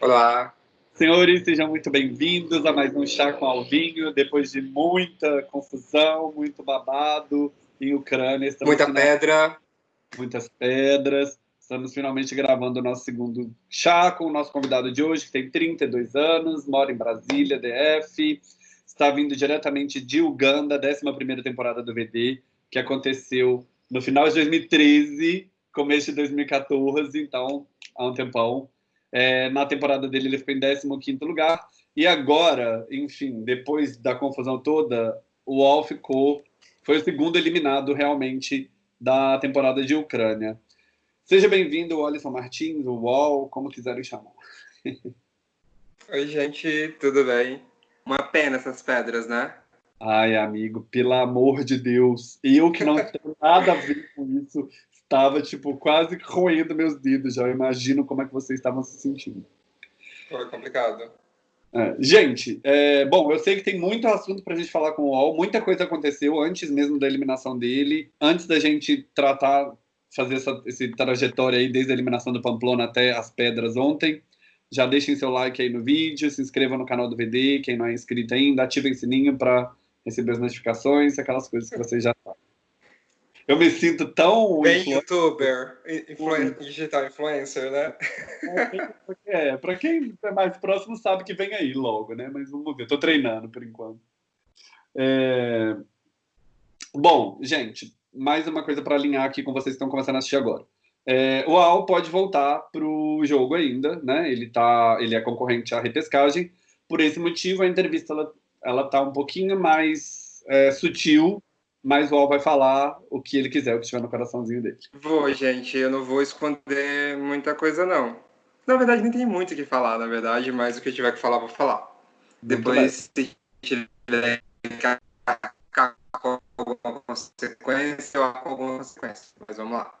Olá. Senhores, sejam muito bem-vindos a mais um Chá com Alvinho, depois de muita confusão, muito babado em Ucrânia. Muita final... pedra. Muitas pedras. Estamos finalmente gravando o nosso segundo chá com o nosso convidado de hoje, que tem 32 anos, mora em Brasília, DF, está vindo diretamente de Uganda, 11ª temporada do VD, que aconteceu no final de 2013, começo de 2014, então há um tempão. É, na temporada dele ele ficou em 15º lugar, e agora, enfim, depois da confusão toda, o UOL ficou, foi o segundo eliminado realmente da temporada de Ucrânia. Seja bem-vindo, Alisson Martins, o UOL, como quiserem chamar. Oi, gente, tudo bem? Uma pena essas pedras, né? Ai, amigo, pelo amor de Deus. Eu que não tenho nada a ver com isso, estava, tipo, quase roendo meus dedos já. Eu imagino como é que vocês estavam se sentindo. Foi complicado. É, gente, é, bom, eu sei que tem muito assunto para a gente falar com o UOL, muita coisa aconteceu antes mesmo da eliminação dele, antes da gente tratar fazer essa, essa trajetória aí desde a eliminação do Pamplona até as pedras ontem. Já deixem seu like aí no vídeo, se inscrevam no canal do VD, quem não é inscrito ainda, ativem o sininho para receber as notificações, aquelas coisas que vocês já sabem. Eu me sinto tão. Bem youtuber, influen digital influencer, né? É, para quem é mais próximo sabe que vem aí logo, né? Mas vamos ver, estou treinando por enquanto. É... Bom, gente, mais uma coisa para alinhar aqui com vocês que estão começando a assistir agora. É, o AL pode voltar para o jogo ainda, né? Ele, tá, ele é concorrente à repescagem. Por esse motivo, a entrevista ela, ela tá um pouquinho mais é, sutil, mas o AL vai falar o que ele quiser, o que estiver no coraçãozinho dele. Vou, gente, eu não vou esconder muita coisa, não. Na verdade, nem tem muito o que falar, na verdade, mas o que eu tiver que falar, vou falar. Muito Depois, bem. se tiver alguma consequência ou alguma consequência. Mas vamos lá.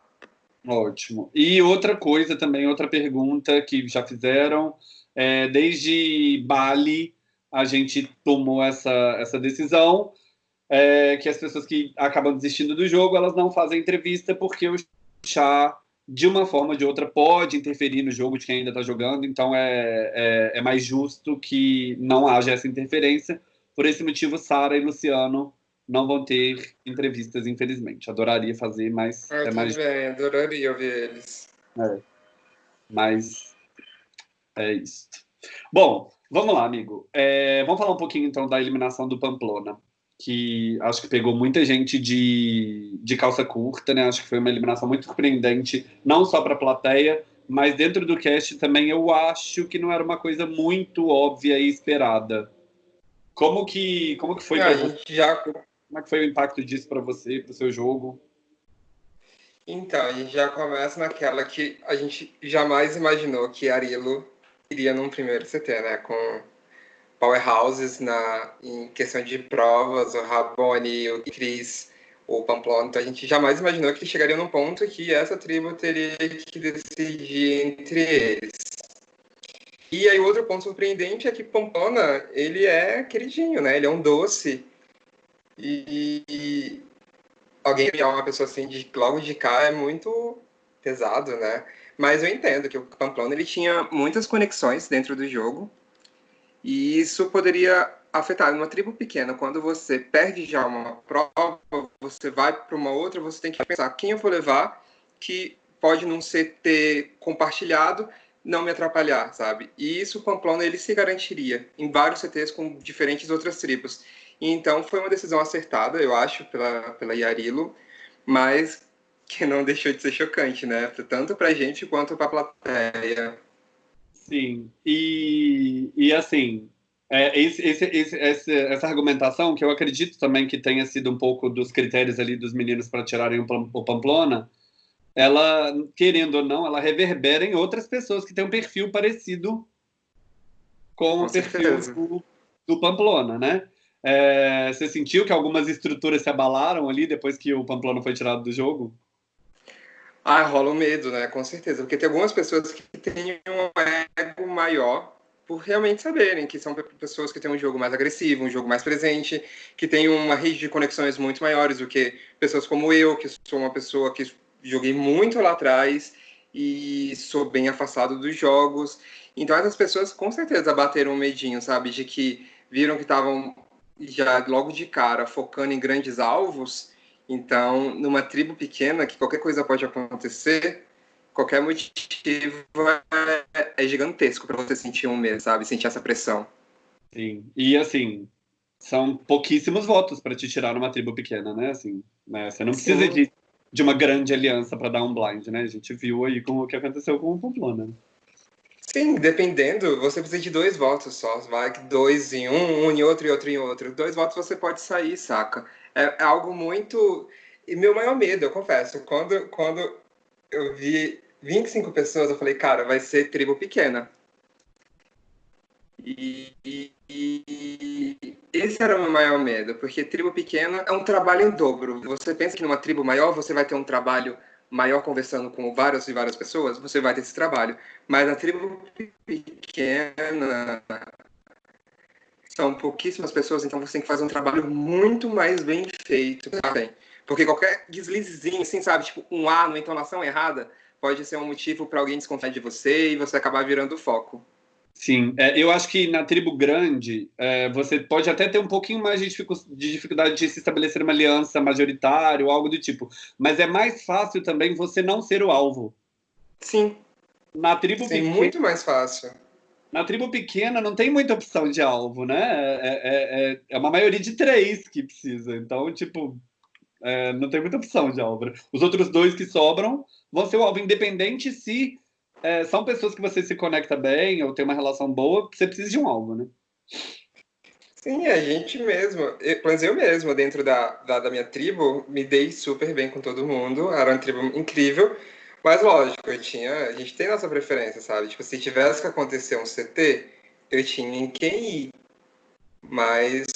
Ótimo. E outra coisa também, outra pergunta que já fizeram, é, desde Bali a gente tomou essa, essa decisão, é, que as pessoas que acabam desistindo do jogo, elas não fazem entrevista porque o chá, de uma forma ou de outra, pode interferir no jogo de quem ainda está jogando, então é, é, é mais justo que não haja essa interferência. Por esse motivo, Sara e Luciano não vão ter entrevistas, infelizmente. Adoraria fazer, mas ah, é mais. Bem, adoraria ouvir eles. É. Mas é isso. Bom, vamos lá, amigo. É, vamos falar um pouquinho então da eliminação do Pamplona, que acho que pegou muita gente de, de calça curta, né? Acho que foi uma eliminação muito surpreendente, não só para a plateia, mas dentro do cast também eu acho que não era uma coisa muito óbvia e esperada. Como que, como que foi? É, gente já como é que foi o impacto disso para você, para o seu jogo? Então, a gente já começa naquela que a gente jamais imaginou que Arilo iria num primeiro CT, né? Com powerhouses na, em questão de provas, o Raboni, o Cris, o Pamplona. Então, a gente jamais imaginou que chegaria num ponto que essa tribo teria que decidir entre eles. E aí, outro ponto surpreendente é que Pamplona, ele é queridinho, né? Ele é um doce e alguém enviar uma pessoa assim de logo de cá é muito pesado, né? Mas eu entendo que o Pamplona ele tinha muitas conexões dentro do jogo e isso poderia afetar uma tribo pequena. Quando você perde já uma prova, você vai para uma outra, você tem que pensar quem eu vou levar que pode não ser ter compartilhado, não me atrapalhar, sabe? E isso o Pamplona ele se garantiria em vários CTs com diferentes outras tribos. Então foi uma decisão acertada, eu acho, pela, pela Yarilo, mas que não deixou de ser chocante, né? Tanto para a gente quanto para a plateia. Sim, e, e assim, é, esse, esse, esse, essa argumentação, que eu acredito também que tenha sido um pouco dos critérios ali dos meninos para tirarem o Pamplona, ela, querendo ou não, ela reverbera em outras pessoas que têm um perfil parecido com, com o perfil do, do Pamplona, né? É, você sentiu que algumas estruturas se abalaram ali depois que o Pamplona foi tirado do jogo? Ah, rola o medo, né? Com certeza. Porque tem algumas pessoas que têm um ego maior por realmente saberem que são pessoas que têm um jogo mais agressivo, um jogo mais presente, que tem uma rede de conexões muito maiores do que pessoas como eu, que sou uma pessoa que joguei muito lá atrás e sou bem afastado dos jogos. Então essas pessoas com certeza bateram um medinho, sabe, de que viram que estavam já logo de cara focando em grandes alvos. Então, numa tribo pequena, que qualquer coisa pode acontecer, qualquer motivo é, é gigantesco para você sentir um medo, sabe? Sentir essa pressão. Sim. E assim, são pouquíssimos votos para te tirar numa tribo pequena, né? Assim, né? Você não precisa de, de uma grande aliança para dar um blind, né? A gente viu aí com o que aconteceu com o Pamplona. Né? Sim, dependendo, você precisa de dois votos só. Vai dois em um, um em outro e outro em outro. Dois votos você pode sair, saca? É, é algo muito. E meu maior medo, eu confesso, quando, quando eu vi 25 pessoas, eu falei, cara, vai ser tribo pequena. E, e, e, esse era o meu maior medo, porque tribo pequena é um trabalho em dobro. Você pensa que numa tribo maior você vai ter um trabalho maior conversando com várias e várias pessoas, você vai ter esse trabalho. Mas na tribo pequena são pouquíssimas pessoas, então você tem que fazer um trabalho muito mais bem feito, sabe? Porque qualquer deslizezinho, assim, sabe, tipo um A numa entonação errada, pode ser um motivo para alguém desconfiar de você e você acabar virando foco. Sim, é, eu acho que na tribo grande é, você pode até ter um pouquinho mais de, de, dificuldade de se estabelecer uma aliança majoritária ou algo do tipo, mas é mais fácil também você não ser o alvo. Sim. Na tribo Sim, pequena, muito mais fácil. Na tribo pequena não tem muita opção de alvo, né? É, é, é, é uma maioria de três que precisa, então, tipo, é, não tem muita opção de alvo. Os outros dois que sobram vão ser o alvo, independente se é, são pessoas que você se conecta bem ou tem uma relação boa, você precisa de um alvo, né? Sim, a gente mesmo, mas eu mesmo, dentro da, da, da, minha tribo, me dei super bem com todo mundo, era uma tribo incrível, mas lógico, eu tinha, a gente tem nossa preferência, sabe? Tipo, se tivesse que acontecer um CT, eu tinha em quem ir, mas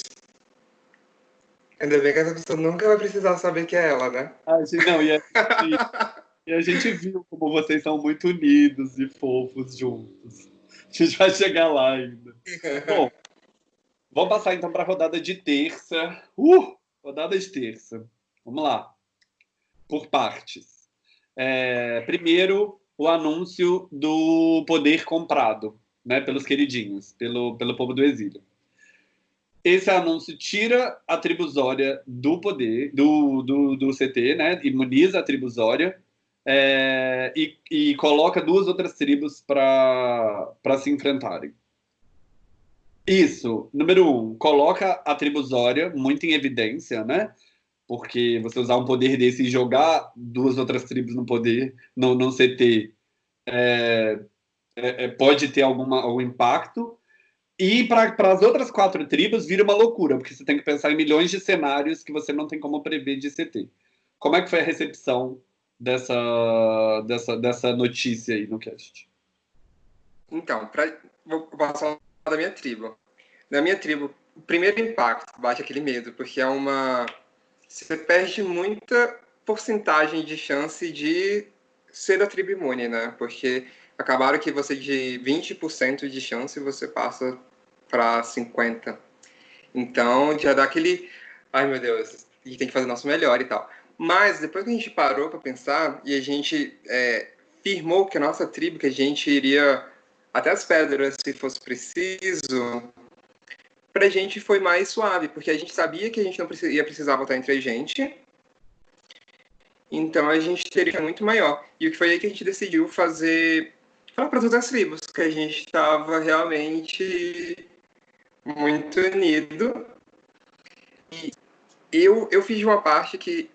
ainda bem que essa pessoa nunca vai precisar saber que é ela, né? Ah, não, e, é, E a gente viu como vocês são muito unidos e fofos juntos. A gente vai chegar lá ainda. Bom, vamos passar então para a rodada de terça. Uh! Rodada de terça. Vamos lá. Por partes. É, primeiro, o anúncio do poder comprado, né, pelos queridinhos, pelo, pelo povo do exílio. Esse anúncio tira a tribusória do poder, do, do, do CT, né, imuniza a tribusória é, e, e, coloca duas outras tribos para se enfrentarem. Isso, número um, coloca a tribo Zória muito em evidência, né? Porque você usar um poder desse e jogar duas outras tribos no poder, no, no CT, é, é, é, pode ter alguma, algum impacto. E para as outras quatro tribos vira uma loucura, porque você tem que pensar em milhões de cenários que você não tem como prever de CT. Como é que foi a recepção dessa, dessa, dessa notícia aí no cast? Então, pra, vou passar da minha tribo. Na minha tribo, o primeiro impacto bate aquele medo, porque é uma. Você perde muita porcentagem de chance de ser da tribo imune, né? Porque acabaram que você de 20% de chance você passa para 50%. Então já dá aquele. Ai meu Deus, a gente tem que fazer o nosso melhor e tal. Mas depois que a gente parou para pensar e a gente é, firmou que a nossa tribo, que a gente iria até as pedras se fosse preciso, para a gente foi mais suave, porque a gente sabia que a gente não ia precisar votar entre a gente, então a gente teria muito maior. E o que foi aí que a gente decidiu fazer, falar para todas as tribos, que a gente estava realmente muito unido. E eu, eu fiz uma parte que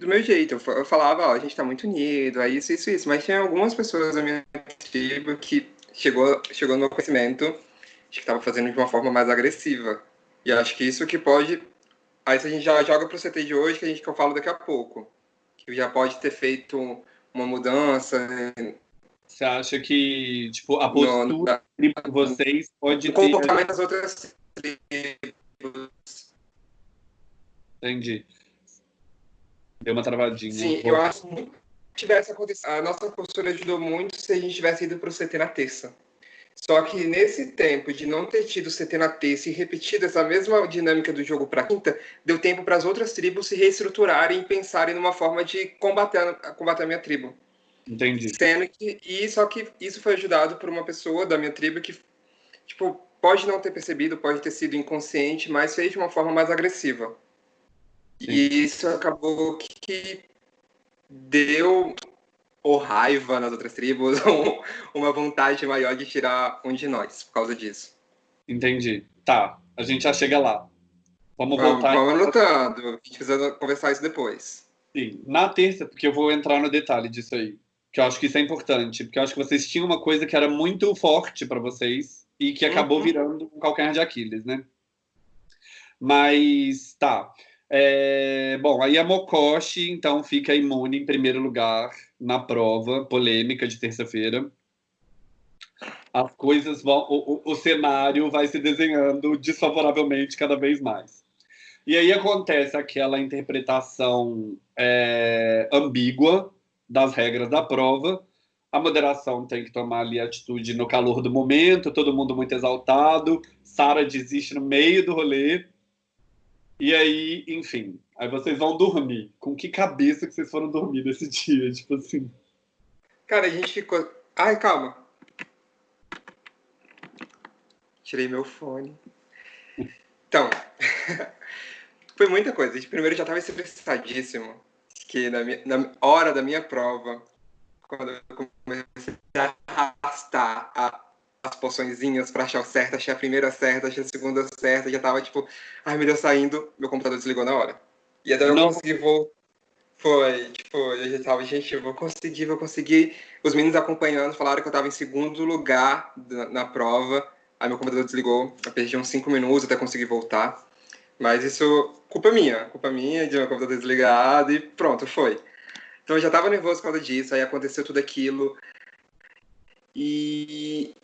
do meu jeito. Eu falava, ó, a gente tá muito unido, é isso, isso, isso. Mas tinha algumas pessoas da minha tribo que chegou, chegou no meu conhecimento de que tava fazendo de uma forma mais agressiva. E acho que isso que pode. Aí a gente já joga pro CT de hoje, que a gente que eu falo daqui a pouco. Que já pode ter feito uma mudança. Você acha que, tipo, a postura de vocês pode o ter... comportamento das outras tribos. Entendi. Deu uma travadinha. Sim, um eu acho que tivesse acontecido. A nossa postura ajudou muito se a gente tivesse ido para o CT na terça. Só que nesse tempo de não ter tido CT na terça e repetido essa mesma dinâmica do jogo para quinta, deu tempo para as outras tribos se reestruturarem e pensarem numa forma de combater, combater a minha tribo. Entendi. Sendo que, e só que isso foi ajudado por uma pessoa da minha tribo que, tipo, pode não ter percebido, pode ter sido inconsciente, mas fez de uma forma mais agressiva. Sim. E isso acabou que deu ou raiva nas outras tribos, ou uma vontade maior de tirar um de nós por causa disso. Entendi. Tá, a gente já chega lá. Vamos, vamos voltar. Vamos anotando, a gente precisa conversar isso depois. Sim, na terça, porque eu vou entrar no detalhe disso aí, que eu acho que isso é importante, porque eu acho que vocês tinham uma coisa que era muito forte para vocês e que acabou uhum. virando um calcanhar de Aquiles, né? Mas, tá. É, bom, aí a Mokoshi, então, fica imune em primeiro lugar na prova polêmica de terça-feira. As coisas vão. O, o, o, cenário vai se desenhando desfavoravelmente cada vez mais. E aí acontece aquela interpretação é, ambígua das regras da prova. A moderação tem que tomar ali atitude no calor do momento, todo mundo muito exaltado. Sara desiste no meio do rolê e aí, enfim, aí vocês vão dormir. Com que cabeça que vocês foram dormir nesse dia? Tipo assim. Cara, a gente ficou. Ai, calma. Tirei meu fone. Então, foi muita coisa. Gente primeiro já estava estressadíssimo. Que na, minha, na hora da minha prova, quando eu comecei a arrastar a as poçõezinhas pra achar o certo, achei a primeira certa, achei a segunda certa, já tava tipo, ai meu Deus, saindo, meu computador desligou na hora. E até eu não consegui voltar. Foi, tipo, eu já tava, gente, eu vou conseguir, vou conseguir. Os meninos acompanhando falaram que eu tava em segundo lugar na, na prova. Aí meu computador desligou, eu perdi uns cinco minutos até conseguir voltar. Mas isso, culpa minha, culpa minha de meu computador desligado e pronto, foi. Então eu já tava nervoso por causa disso, aí aconteceu tudo aquilo. E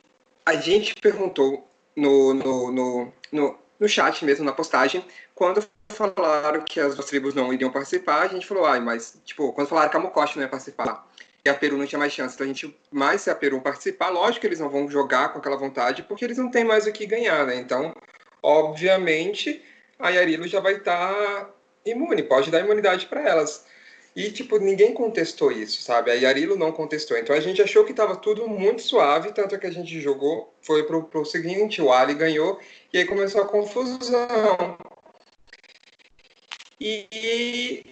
a gente perguntou no, no, no, no, no chat mesmo, na postagem, quando falaram que as duas tribos não iriam participar, a gente falou, ai, mas, tipo, quando falaram que a Mocoste não ia participar e a Peru não tinha mais chance, então a gente, mais se a Peru participar, lógico que eles não vão jogar com aquela vontade, porque eles não têm mais o que ganhar, né? Então, obviamente, a Yarilo já vai estar tá imune, pode dar imunidade para elas. E, tipo, ninguém contestou isso, sabe? A Yarilo não contestou. Então a gente achou que estava tudo muito suave, tanto que a gente jogou, foi pro, pro seguinte, o Ali ganhou, e aí começou a confusão. E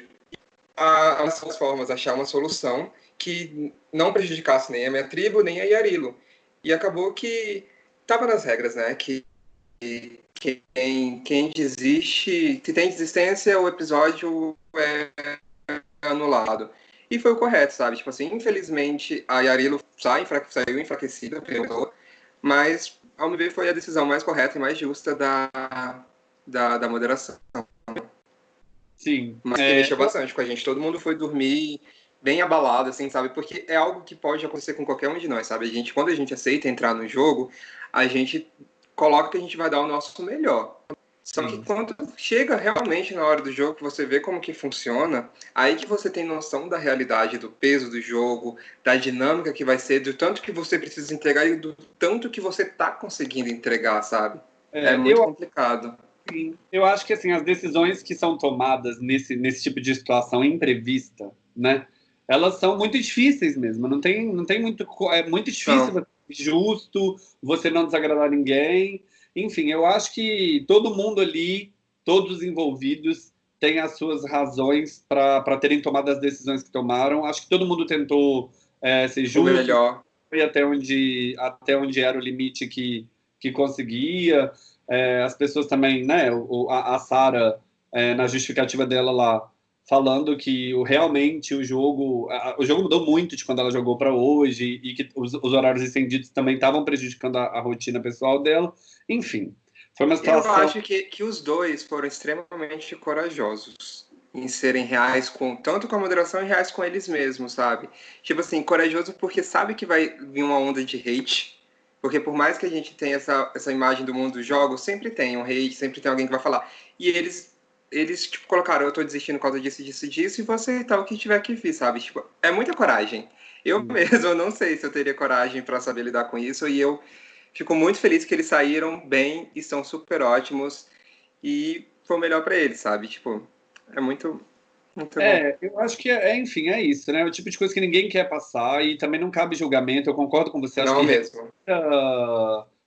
as formas, achar uma solução que não prejudicasse nem a minha tribo, nem a Yarilo. E acabou que estava nas regras, né? Que quem, quem desiste, se tem desistência, o episódio é anulado. E foi o correto, sabe? Tipo assim, infelizmente a Yarilo sai, saiu enfraquecida, perguntou, mas ao meu ver foi a decisão mais correta e mais justa da, da, da moderação. Sim. Mas é... que mexeu bastante com a gente. Todo mundo foi dormir bem abalado, assim, sabe? Porque é algo que pode acontecer com qualquer um de nós, sabe? A gente, quando a gente aceita entrar no jogo, a gente coloca que a gente vai dar o nosso melhor. Só que quando chega realmente na hora do jogo, que você vê como que funciona, aí que você tem noção da realidade, do peso do jogo, da dinâmica que vai ser, do tanto que você precisa entregar e do tanto que você tá conseguindo entregar, sabe? É, é muito eu, complicado. Sim. Eu acho que assim, as decisões que são tomadas nesse, nesse tipo de situação imprevista, né? Elas são muito difíceis mesmo. Não tem, não tem muito. É muito difícil, não. justo, você não desagradar ninguém. Enfim, eu acho que todo mundo ali, todos os envolvidos, têm as suas razões para terem tomado as decisões que tomaram. Acho que todo mundo tentou é, ser justo. melhor. Foi até onde, até onde era o limite que, que conseguia. É, as pessoas também, né? O, a, a Sara, é, na justificativa dela lá, falando que o, realmente o jogo a, o jogo mudou muito de quando ela jogou para hoje e que os, os, horários estendidos também estavam prejudicando a, a, rotina pessoal dela. Enfim, foi uma situação... Eu acho que, que os dois foram extremamente corajosos em serem reais com tanto com a moderação e reais com eles mesmos, sabe? Tipo assim, corajoso porque sabe que vai vir uma onda de hate, porque por mais que a gente tenha essa, essa imagem do mundo dos jogos, sempre tem um hate, sempre tem alguém que vai falar. E eles eles tipo colocaram, eu tô desistindo por causa disso, disso, disso, e vou aceitar o que tiver que vir, sabe? Tipo, é muita coragem. Eu hum. mesmo não sei se eu teria coragem para saber lidar com isso, e eu Fico muito feliz que eles saíram bem e são super ótimos. E foi melhor para eles, sabe? Tipo, é muito. Muito é, bom. eu acho que, é, é, enfim, é isso, né? É o tipo de coisa que ninguém quer passar e também não cabe julgamento. Eu concordo com você. Acho não que mesmo.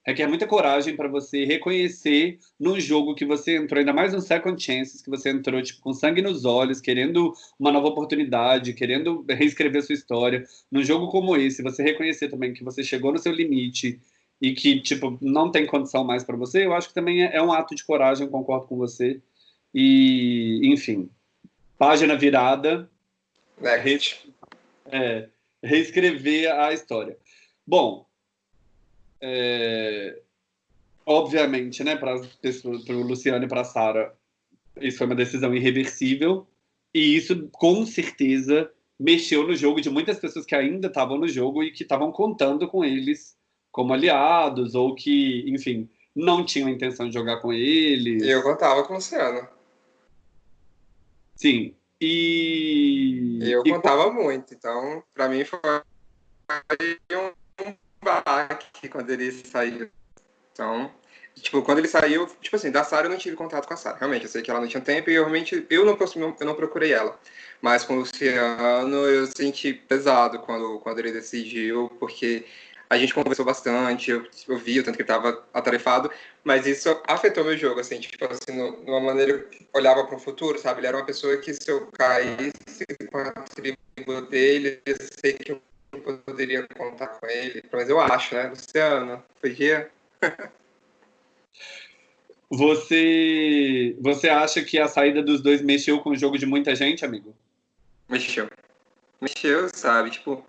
Uh, requer muita coragem para você reconhecer num jogo que você entrou, ainda mais no Second Chances, que você entrou tipo, com sangue nos olhos, querendo uma nova oportunidade, querendo reescrever sua história. Num jogo como esse, você reconhecer também que você chegou no seu limite e que tipo não tem condição mais para você, eu acho que também é, é um ato de coragem, concordo com você. E, enfim, página virada. Next. É, reescrever a história. Bom, é, obviamente, né, para o Luciano e para a Sara, isso foi uma decisão irreversível, e isso com certeza mexeu no jogo de muitas pessoas que ainda estavam no jogo e que estavam contando com eles como aliados, ou que, enfim, não tinham intenção de jogar com eles. Eu contava com o Luciano. Sim. E. Eu e contava muito, então, para mim foi um baque quando ele saiu. Então, tipo, quando ele saiu, tipo assim, da Sara eu não tive contato com a Sara. Realmente, eu sei que ela não tinha tempo e eu realmente eu não, eu não procurei ela. Mas com o Luciano eu senti pesado quando, quando ele decidiu, porque a gente conversou bastante, eu, eu vi o tanto que ele estava atarefado, mas isso afetou meu jogo, assim, tipo assim, no, numa maneira que olhava para o futuro, sabe? Ele era uma pessoa que se eu caísse com a tribo dele, eu sei que eu poderia contar com ele, mas eu acho, né? Luciano, podia. Você, você acha que a saída dos dois mexeu com o jogo de muita gente, amigo? Mexeu. Mexeu, sabe? Tipo,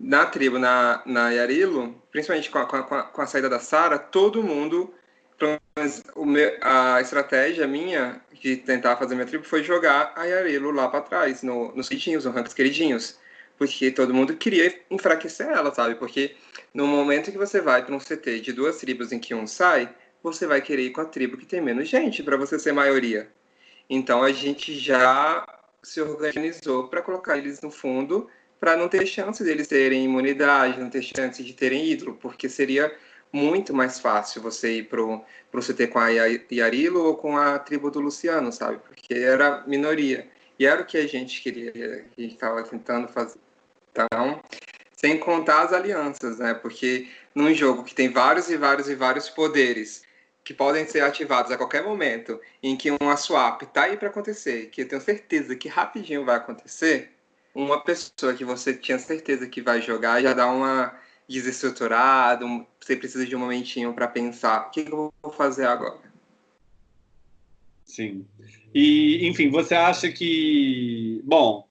na tribo, na, na Yarilo, principalmente com a, com a, com a saída da Sara, todo mundo. A estratégia minha de tentar fazer minha tribo foi jogar a Yarilo lá para trás, no, nos queridinhos, no ranks queridinhos. Porque todo mundo queria enfraquecer ela, sabe? Porque no momento que você vai para um CT de duas tribos em que um sai, você vai querer ir com a tribo que tem menos gente, para você ser maioria. Então a gente já se organizou para colocar eles no fundo para não ter chance deles terem imunidade, não ter chance de terem ídolo, porque seria muito mais fácil você ir pro, pro CT com a Yarilo ou com a tribo do Luciano, sabe? Porque era minoria. E era o que a gente queria, que a gente estava tentando fazer. Então, sem contar as alianças, né? Porque num jogo que tem vários e vários e vários poderes que podem ser ativados a qualquer momento, em que uma swap tá aí para acontecer, que eu tenho certeza que rapidinho vai acontecer, uma pessoa que você tinha certeza que vai jogar já dá uma desestruturada, você precisa de um momentinho para pensar, o que eu vou fazer agora? Sim. E, enfim, você acha que, bom,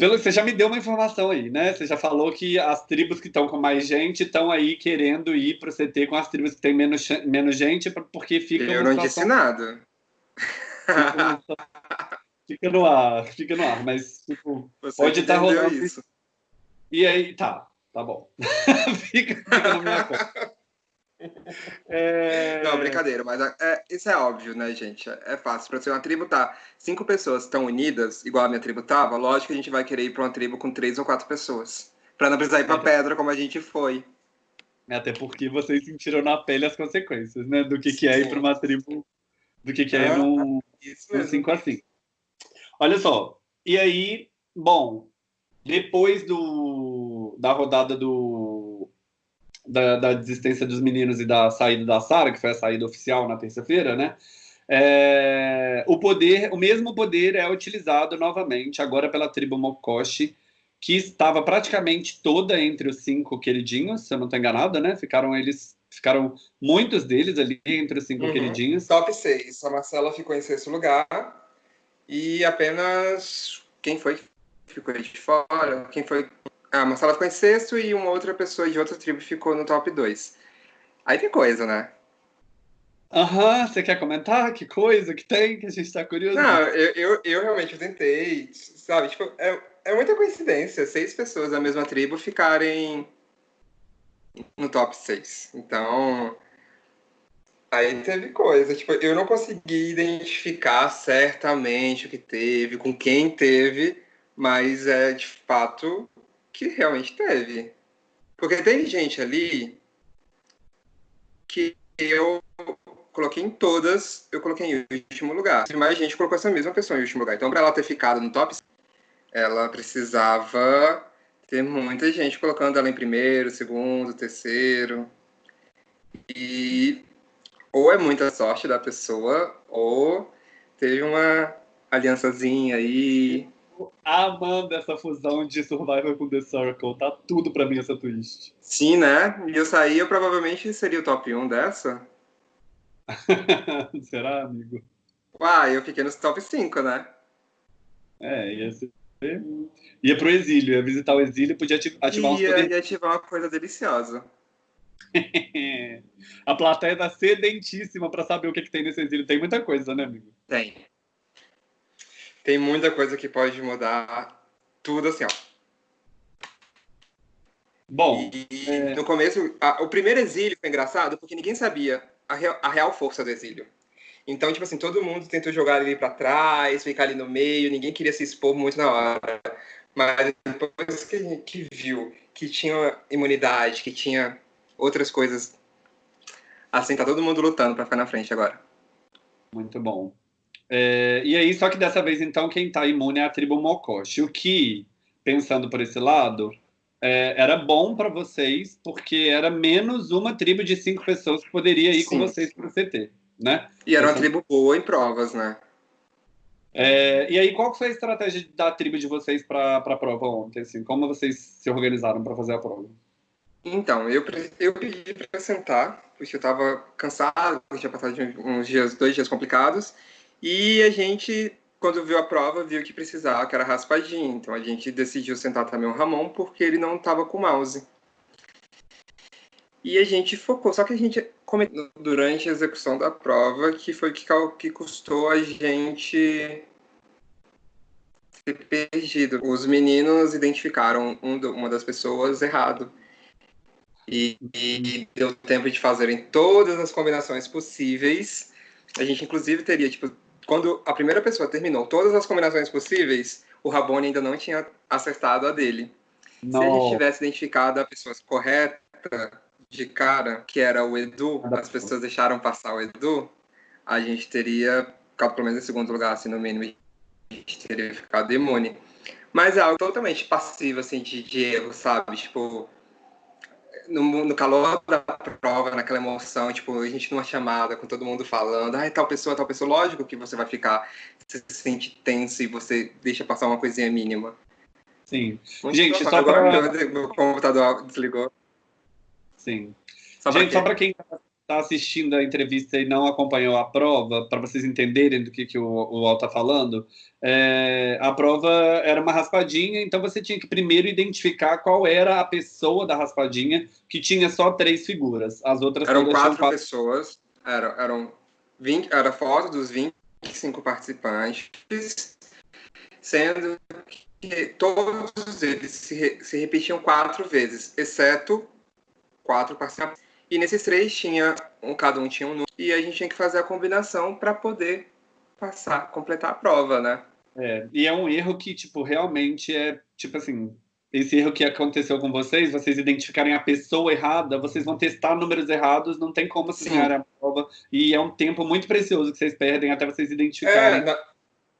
pelo você já me deu uma informação aí, né? Você já falou que as tribos que estão com mais gente estão aí querendo ir para o CT com as tribos que têm menos, menos gente, porque fica. Eu não disse nada. fica no ar, fica no ar, mas tipo, pode estar tá rolando isso. E aí, tá, tá bom. fica, fica na minha conta. É... Não, brincadeira, mas é, isso é óbvio, né, gente? É, é fácil. Para ser uma tribo tá cinco pessoas estão unidas, igual a minha tribo tava, lógico que a gente vai querer ir para uma tribo com três ou quatro pessoas. Para não precisar ir para pedra como a gente foi. Até porque vocês sentiram na pele as consequências, né? Do que, que é ir para uma tribo, do que, que é, é num 5 a 5. Olha só, e aí, bom, depois do, da rodada do, da, da desistência dos meninos e da saída da Sara, que foi a saída oficial na terça-feira, né? É, o poder, o mesmo poder é utilizado novamente agora pela tribo Mokoshi, que estava praticamente toda entre os cinco queridinhos, se eu não estou enganado, né? Ficaram eles, ficaram muitos deles ali entre os cinco uhum. queridinhos. Top 6. A Marcela ficou em sexto lugar, e apenas quem foi que ficou de fora? Quem foi? Ah, sala ficou em sexto e uma outra pessoa de outra tribo ficou no top 2. Aí tem coisa, né? Aham, você quer comentar? Que coisa que tem que a gente tá curioso? Não, eu, eu, eu realmente tentei, sabe? Tipo, é, é muita coincidência seis pessoas da mesma tribo ficarem no top 6. Então, Aí teve coisa, tipo, eu não consegui identificar certamente o que teve, com quem teve, mas é de fato que realmente teve. Porque tem gente ali que eu, coloquei em todas, eu coloquei em último lugar. Mais gente colocou essa mesma pessoa em último lugar. Então, para ela ter ficado no top, ela precisava ter muita gente colocando ela em primeiro, segundo, terceiro. E ou é muita sorte da pessoa, ou teve uma aliançazinha aí. Amando essa fusão de Survivor com The Circle. Tá tudo pra mim essa twist. Sim, né? E eu saí, eu provavelmente seria o top 1 dessa. Será, amigo? Uai, eu fiquei nos top 5, né? É, ia ser. Ia pro exílio, ia visitar o exílio, podia ativar ia, uns poderes. Ia ativar uma coisa deliciosa. a plateia tá sedentíssima para saber o que, que tem nesse exílio. Tem muita coisa, né, amigo? Tem. Tem muita coisa que pode mudar tudo assim, ó. Bom, e, é... no começo, a, o primeiro exílio foi engraçado porque ninguém sabia a real, a real força do exílio. Então, tipo assim, todo mundo tentou jogar ali para trás, ficar ali no meio, ninguém queria se expor muito na hora. Mas depois que a gente viu que tinha imunidade, que tinha outras coisas, assim, tá todo mundo lutando para ficar na frente agora. Muito bom. É, e aí, só que dessa vez, então, quem tá imune é a tribo Mokoshi. O que, pensando por esse lado, é, era bom para vocês, porque era menos uma tribo de cinco pessoas que poderia ir Sim. com vocês para o CT, né? E era uma então, tribo boa em provas, né? É, e aí, qual foi a estratégia da tribo de vocês para a prova ontem? Assim? Como vocês se organizaram para fazer a prova? Então, eu, eu pedi para sentar, porque eu estava cansado, tinha passado uns dias, dois dias complicados, e a gente quando viu a prova, viu que precisava, que era raspadinho. Então a gente decidiu sentar também o Ramon, porque ele não estava com mouse. E a gente focou, só que a gente comentou durante a execução da prova que foi que, que custou a gente ter perdido. Os meninos identificaram um, uma das pessoas errado. E, e, deu tempo de fazerem todas as combinações possíveis. A gente, inclusive, teria, tipo, quando a primeira pessoa terminou todas as combinações possíveis, o Rabone ainda não tinha acertado a dele. Não. Se a gente tivesse identificado a pessoa correta de cara, que era o Edu, as pessoas deixaram passar o Edu, a gente teria ficado pelo menos em segundo lugar, assim, no mínimo, a gente teria ficado imune. Mas é algo totalmente passivo, assim, de, de erro, sabe? Tipo, no, no, calor da prova, naquela emoção, tipo, a gente numa chamada com todo mundo falando, ai, tal pessoa, tal pessoa, lógico que você vai ficar, se sente tenso e você deixa passar uma coisinha mínima. Sim. Muito gente, só para... Meu computador desligou. Sim. Só gente, só para quem está assistindo a entrevista e não acompanhou a prova, para vocês entenderem do que, que o, o Al está falando, é, a prova era uma raspadinha, então você tinha que primeiro identificar qual era a pessoa da raspadinha, que tinha só três figuras. As outras eram quatro, quatro, pessoas, eram, eram 20, era foto dos 25 participantes, sendo que todos eles se, se repetiam quatro vezes, exceto quatro participantes e nesses três tinha um, cada um tinha um número e a gente tinha que fazer a combinação para poder passar, completar a prova, né? É, e é um erro que, tipo, realmente é, tipo assim, esse erro que aconteceu com vocês, vocês identificarem a pessoa errada, vocês vão testar números errados, não tem como ganhar a prova, e é um tempo muito precioso que vocês perdem até vocês identificarem. É, na...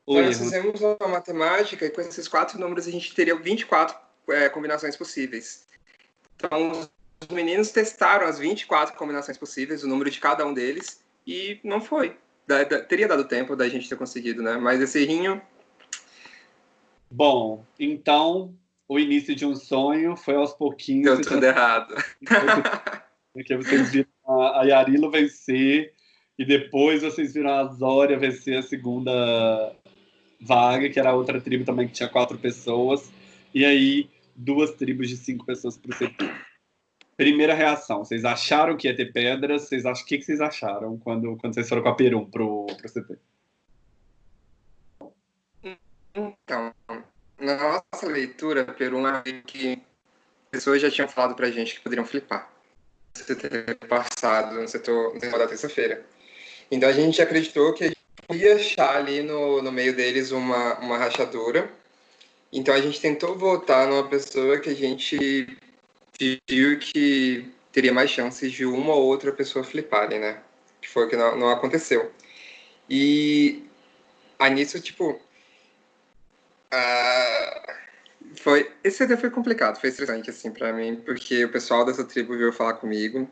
Nós fizemos uma matemática e com esses quatro números a gente teria 24 é, combinações possíveis. Então, meninos testaram as 24 combinações possíveis, o número de cada um deles, e não foi. Da, da, teria dado tempo da gente ter conseguido, né? Mas esse rinho. Bom, então o início de um sonho foi aos pouquinhos. Deu tudo errado. Porque vocês viram a Yarilo vencer e depois vocês viram a Zória vencer a segunda vaga, que era outra tribo também que tinha quatro pessoas. E aí, duas tribos de cinco pessoas para o setor. Primeira reação, vocês acharam que ia ter pedras? Vocês acham, o que, que vocês acharam quando, quando vocês foram com a Perum pro, pro CT? Então, na nossa leitura, Perum é que pessoas já tinham falado pra gente que poderiam flipar. No CT passado, no setor, no setor da terça-feira. Então a gente acreditou que ia achar ali no, no meio deles uma, uma rachadura. Então a gente tentou votar numa pessoa que a gente viu que teria mais chances de uma ou outra pessoa fliparem, né? que foi o que não, não aconteceu. E aí nisso, tipo, uh, foi, esse até foi complicado, foi estressante, assim, para mim, porque o pessoal dessa tribo veio falar comigo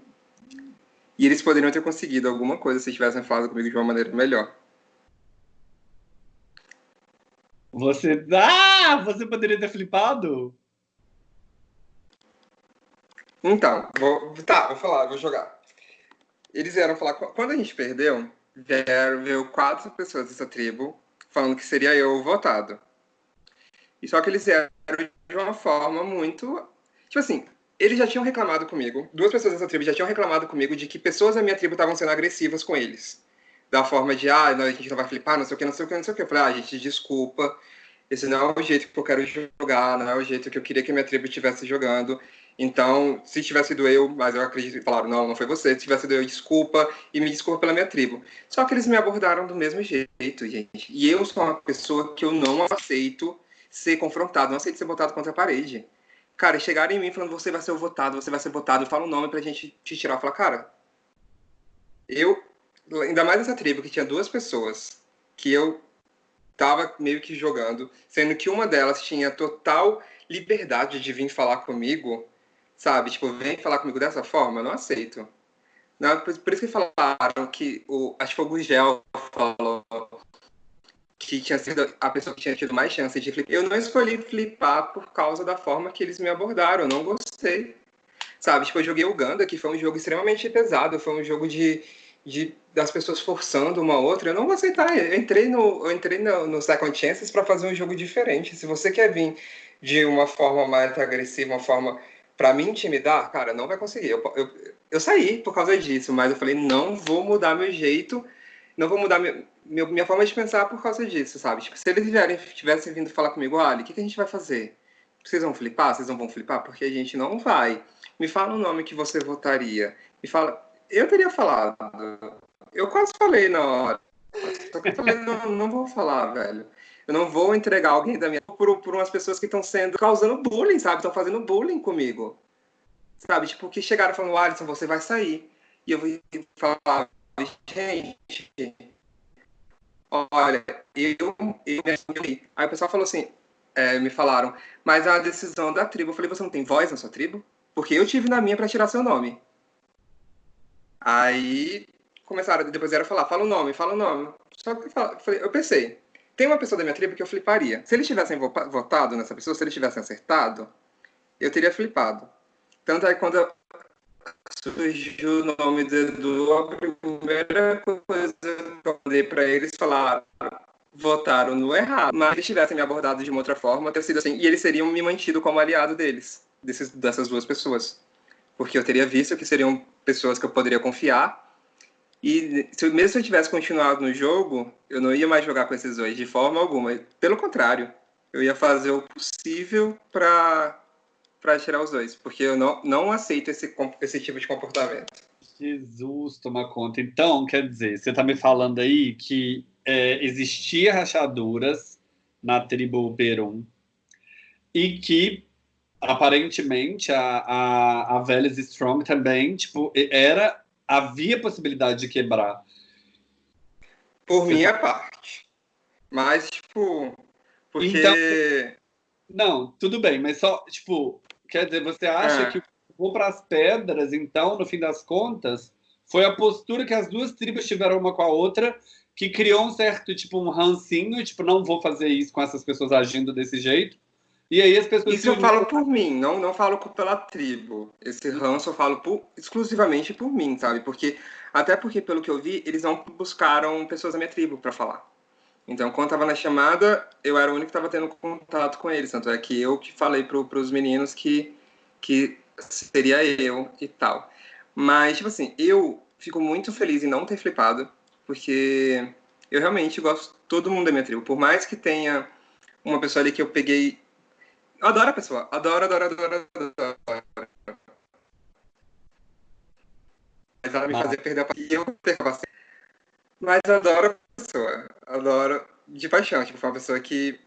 e eles poderiam ter conseguido alguma coisa se tivessem falado comigo de uma maneira melhor. Você. Ah! Você poderia ter flipado? Então, vou, tá, vou falar, vou jogar. Eles vieram falar. Quando a gente perdeu, vieram, veio quatro pessoas dessa tribo falando que seria eu votado. E só que eles vieram de uma forma muito. Tipo assim, eles já tinham reclamado comigo, duas pessoas dessa tribo já tinham reclamado comigo de que pessoas da minha tribo estavam sendo agressivas com eles. Da forma de, ah, a gente não vai flipar, não sei o que, não sei o que, não sei o que. Eu falei, ah, gente, desculpa, esse não é o jeito que eu quero jogar, não é o jeito que eu queria que minha tribo estivesse jogando. Então, se tivesse sido eu, mas eu acredito que falaram, não, não foi você, se tivesse sido eu, desculpa, e me desculpa pela minha tribo. Só que eles me abordaram do mesmo jeito, gente. E eu sou uma pessoa que eu não aceito ser confrontado, não aceito ser botado contra a parede. Cara, chegarem em mim falando, você vai ser o votado, você vai ser votado, fala um nome pra gente te tirar. Eu falo, cara, eu, ainda mais essa tribo que tinha duas pessoas que eu tava meio que jogando, sendo que uma delas tinha total liberdade de vir falar comigo, sabe? Tipo, vem falar comigo dessa forma, eu não aceito. Não, por, por, isso que falaram que o, acho que o Gugel falou que tinha sido a pessoa que tinha tido mais chance de flipar. Eu não escolhi flipar por causa da forma que eles me abordaram, eu não gostei. Sabe, tipo, eu joguei Uganda, que foi um jogo extremamente pesado, foi um jogo de, de das pessoas forçando uma outra. Eu não vou aceitar. Eu entrei no, eu entrei no, no Second Chances para fazer um jogo diferente. Se você quer vir de uma forma mais agressiva, uma forma para me intimidar, cara, não vai conseguir. Eu, eu, eu saí por causa disso, mas eu falei, não vou mudar meu jeito, não vou mudar meu, minha forma de pensar por causa disso, sabe? Tipo, se eles vierem, tivessem vindo falar comigo, olha, o que, que a gente vai fazer? Vocês vão flipar? Vocês não vão flipar? Porque a gente não vai. Me fala o nome que você votaria. Me fala. Eu teria falado. Eu quase falei na hora. Só que eu falei, não, não vou falar, velho. Eu não vou entregar alguém da minha. Por, por umas pessoas que estão sendo. causando bullying, sabe? Estão fazendo bullying comigo. Sabe? Tipo, que chegaram falando, Alisson, você vai sair. E eu vou falar, gente, olha, eu, eu Aí o pessoal falou assim, é, me falaram, mas é uma decisão da tribo. Eu falei, você não tem voz na sua tribo? Porque eu tive na minha para tirar seu nome. Aí começaram, depois era falar, fala o nome, fala o nome. Só que eu, falei, eu pensei, tem uma pessoa da minha tribo que eu fliparia. Se eles tivessem votado nessa pessoa, se eles tivessem acertado, eu teria flipado. Tanto é que quando surgiu o nome do Edu, a primeira coisa que eu falei para eles falaram, votaram no errado. Mas se eles tivessem me abordado de uma outra forma, teria sido assim, e eles seriam me mantido como aliado deles, desses, dessas duas pessoas. Porque eu teria visto que seriam pessoas que eu poderia confiar. E se, mesmo se eu tivesse continuado no jogo, eu não ia mais jogar com esses dois de forma alguma. Pelo contrário, eu ia fazer o possível para para tirar os dois, porque eu não, não aceito esse, esse tipo de comportamento. Jesus, toma conta. Então, quer dizer, você está me falando aí que é, existia rachaduras na tribo Perum e que aparentemente a, a, a Veles Strong também, tipo, era havia possibilidade de quebrar. Por minha parte. Mas, tipo, porque... Então, não, tudo bem, mas só, tipo, Quer dizer, você acha é. que vou para as pedras, então, no fim das contas, foi a postura que as duas tribos tiveram uma com a outra que criou um certo, tipo, um rancinho, tipo, não vou fazer isso com essas pessoas agindo desse jeito. E aí as pessoas... Isso eu falo por mim, não, não falo pela tribo. Esse ranço eu falo por, exclusivamente por mim, sabe? Porque, até porque, pelo que eu vi, eles não buscaram pessoas da minha tribo para falar. Então, quando estava na chamada, eu era o único que estava tendo contato com eles. Tanto é que eu que falei para os meninos que, que seria eu e tal. Mas, tipo assim, eu fico muito feliz em não ter flipado, porque eu realmente gosto todo mundo da minha tribo. Por mais que tenha uma pessoa ali que eu peguei. Eu adoro a pessoa. Adoro, adoro, adoro, adoro. Mas ela me fazia perder a e eu perco Mas adoro pessoa. Adoro de paixão. Tipo, foi uma pessoa que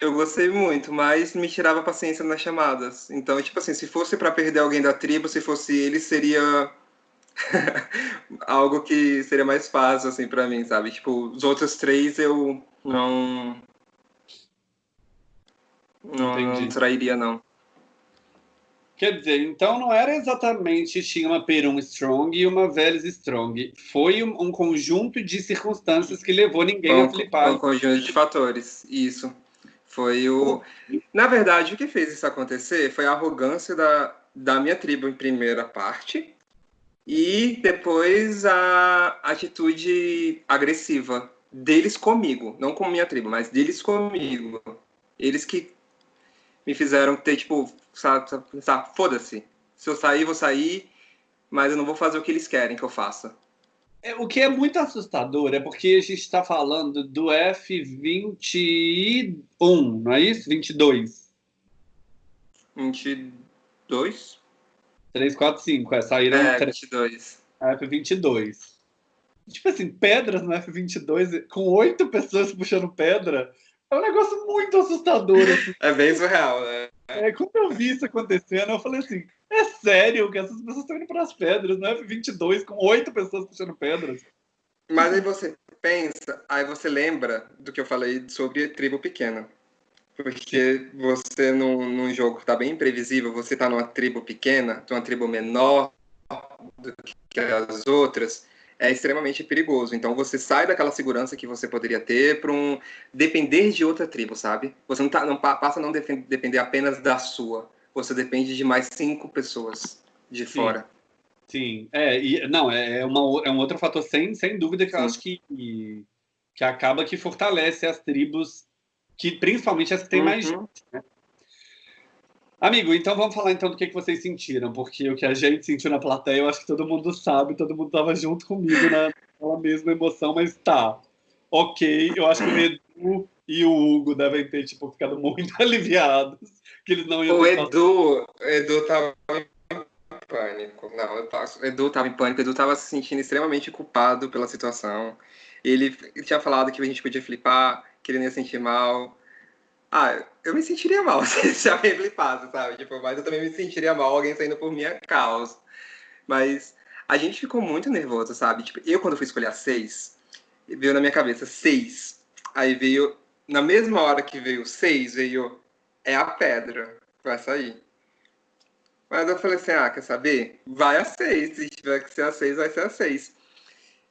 eu gostei muito, mas me tirava paciência nas chamadas. Então, tipo assim, se fosse para perder alguém da tribo, se fosse ele, seria algo que seria mais fácil, assim, para mim, sabe? Tipo, os outros três eu não. Não, não trairia, não. Quer dizer, então não era exatamente tinha uma Perum Strong e uma Veles Strong. Foi um, um, conjunto de circunstâncias que levou ninguém um, a flipar. Um conjunto de fatores, isso. Foi o. Na verdade, o que fez isso acontecer foi a arrogância da, da minha tribo em primeira parte e depois a atitude agressiva deles comigo, não com minha tribo, mas deles comigo. Eles que me fizeram ter, tipo, sabe, sabe foda-se. Se eu sair, vou sair, mas eu não vou fazer o que eles querem que eu faça. É, o que é muito assustador é porque a gente está falando do F21, não é isso? 22. 22? 3, 4, 5. É, saíram. É, 22. F22. Tipo assim, pedras no F22, com oito pessoas puxando pedra, é um negócio muito assustador. Assim. É bem surreal, né? É, quando eu vi isso acontecendo, eu falei assim: é sério que essas pessoas estão indo para as pedras no F22 com oito pessoas puxando pedras? Mas aí você pensa, aí você lembra do que eu falei sobre tribo pequena. Porque você, num, num jogo que está bem imprevisível, você está numa tribo pequena, numa tribo menor do que as outras, é extremamente perigoso. Então você sai daquela segurança que você poderia ter para um depender de outra tribo, sabe? Você não, tá, não passa a não depender apenas da sua. Você depende de mais cinco pessoas de Sim. fora. Sim, é, e, não, é, é, uma, é um outro fator sem, sem dúvida que Sim. eu acho que, que acaba que fortalece as tribos que principalmente as que têm uhum. mais gente, né? Amigo, então vamos falar então do que, que vocês sentiram, porque o que a gente sentiu na plateia, eu acho que todo mundo sabe, todo mundo estava junto comigo naquela mesma emoção, mas tá, ok, eu acho que o Edu e o Hugo devem ter, tipo, ficado muito aliviados, que eles não iam... O Edu, o Edu tava em pânico, não, eu passo. o Edu tava em pânico, o Edu tava se sentindo extremamente culpado pela situação, ele, ele tinha falado que a gente podia flipar, que ele não ia sentir mal. Ah, eu me sentiria mal se já me flipasse, sabe? Tipo, mas eu também me sentiria mal alguém saindo por minha causa. Mas a gente ficou muito nervoso, sabe? Tipo, eu quando fui escolher a seis, veio na minha cabeça seis. Aí veio, na mesma hora que veio seis, veio é a pedra, vai sair. Mas eu falei assim, ah, quer saber? Vai a seis, se tiver que ser a seis, vai ser a seis.